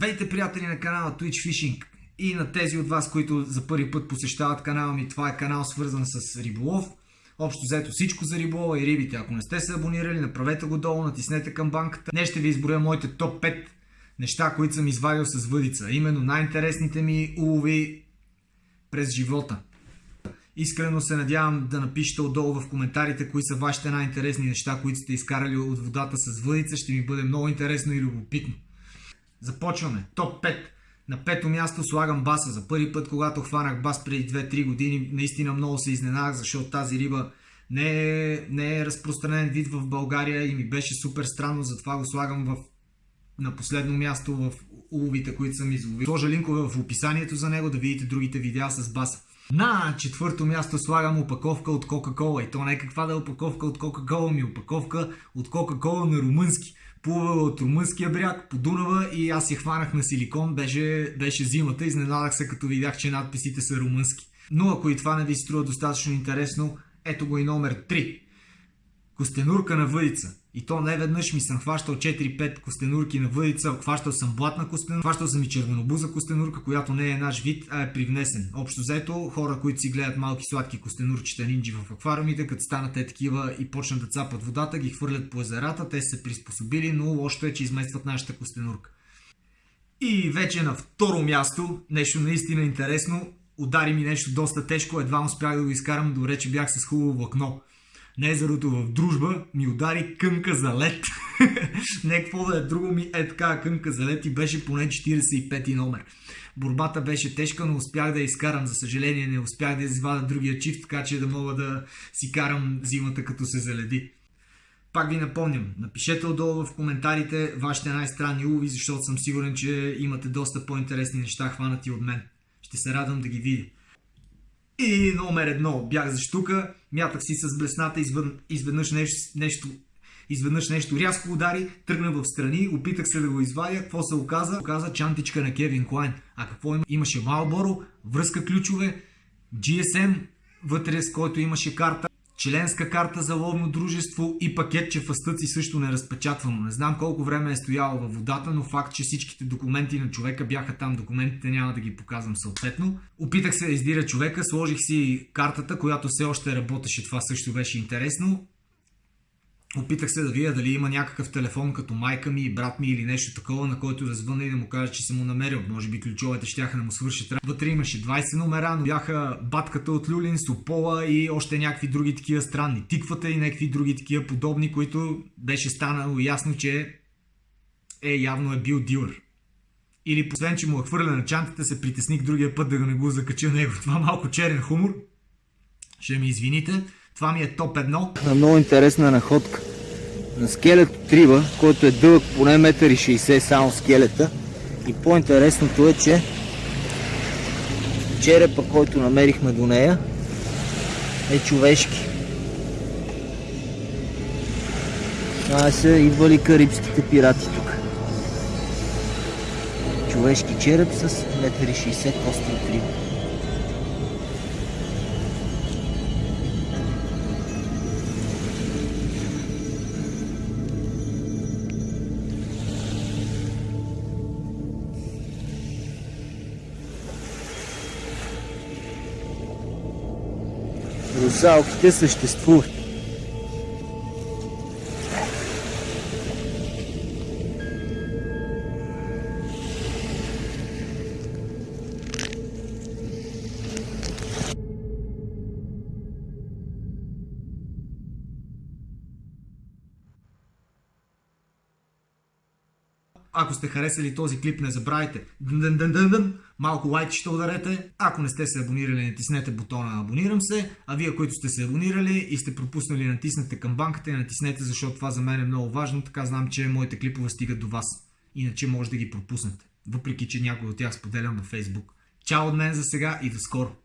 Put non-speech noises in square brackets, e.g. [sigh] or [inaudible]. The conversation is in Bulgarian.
Вейте, приятели на канала Twitch Fishing и на тези от вас, които за първи път посещават канала ми. Това е канал свързан с риболов. Общо взето всичко за риболова и рибите. Ако не сте се абонирали, направете го долу, натиснете към банката. Днес ще ви изброя моите топ 5 неща, които съм извадил с въдица. Именно най-интересните ми улови през живота. Искрено се надявам да напишете отдолу в коментарите кои са вашите най-интересни неща, които сте изкарали от водата с въдица. Ще ми бъде много интересно и любопитно. Започваме. Топ 5. На пето място слагам баса. За първи път, когато хванах бас преди 2-3 години, наистина много се изненадах, защото тази риба не е, не е разпространен вид в България и ми беше супер странно, затова го слагам в, на последно място в уловите, които съм изловил. Сложа линкове в описанието за него да видите другите видеа с баса. На четвърто място слагам опаковка от Кока-Кола. И то не е каква да е опаковка от Кока-Кола, ми опаковка от Кока-Кола на румънски. Плувала от румънския бряг по Дунава и аз я хванах на силикон. Беше, беше зимата. Изненадах се като видях, че надписите са румънски. Но ако и това не ви струва достатъчно интересно, ето го и номер 3. Костенурка на въдица. И то не веднъж ми съм хващал 4-5 костенурки на въдица, хващал съм блатна костенурка, хващал съм и червенобуза костенурка, която не е наш вид, а е привнесен. Общо взето, хора, които си гледат малки сладки костенурчета нинджи в аквариумите, като станат е такива и почнат да цапат водата, ги хвърлят по езерата, те са се приспособили, но лошото е, че изместват нашата костенурка. И вече на второ място, нещо наистина интересно, удари ми нещо доста тежко, едва успях да го изкарам, добре, че бях с хубаво влакно на езерото в дружба ми удари кънка за лед. [laughs] Не какво да е друго ми е така кънка за лед и беше поне 45 номер. Борбата беше тежка, но успях да я изкарам. За съжаление не успях да извада другия чифт, така че да мога да си карам зимата като се заледи. Пак ви напомням, напишете отдолу в коментарите вашите най-странни улови, защото съм сигурен, че имате доста по-интересни неща хванати от мен. Ще се радвам да ги видя. И номер едно, бях за штука, мятах си с блесната, извън, изведнъж нещо, нещо изведнъж нещо рязко удари, тръгна в страни, опитах се да го извадя, какво се оказа? Оказа чантичка на Кевин Клайн. А какво има? Имаше Малборо, връзка ключове, GSM, вътре с който имаше карта, членска карта за ловно дружество и пакетче в астъци също не разпечатвано. Не знам колко време е стояло във водата, но факт, че всичките документи на човека бяха там. Документите няма да ги показвам съответно. Опитах се да издира човека, сложих си картата, която все още работеше. Това също беше интересно. Опитах се да видя дали има някакъв телефон като майка ми, брат ми или нещо такова, на който да звънна и да му кажа, че съм му намерил. Може би ключовете ще да му свършат. Вътре имаше 20 номера, но бяха батката от Люлин, Сопола и още някакви други такива странни. Тиквата и някакви други такива подобни, които беше станало ясно, че е явно е бил дилър. Или освен, че му е хвърля на чантата, се притесних другия път да не го закача него. Това малко черен хумор. Ще ми извините. Това ми е топ 1. На много интересна находка. На скелет от риба, който е дълъг поне 1,60 м само скелета. И по-интересното е, че черепа, който намерихме до нея, е човешки. Това са идвали карибските пирати тук. Човешки череп с 1,60 м кости от. Русалките съществуват. Ако сте харесали този клип, не забравяйте малко лайк ще ударете. Ако не сте се абонирали, натиснете бутона абонирам се. А вие, които сте се абонирали и сте пропуснали, натиснете камбанката и натиснете, защото това за мен е много важно. Така знам, че моите клипове стигат до вас. Иначе може да ги пропуснете. Въпреки, че някой от тях споделям във Facebook. Чао от мен за сега и до скоро!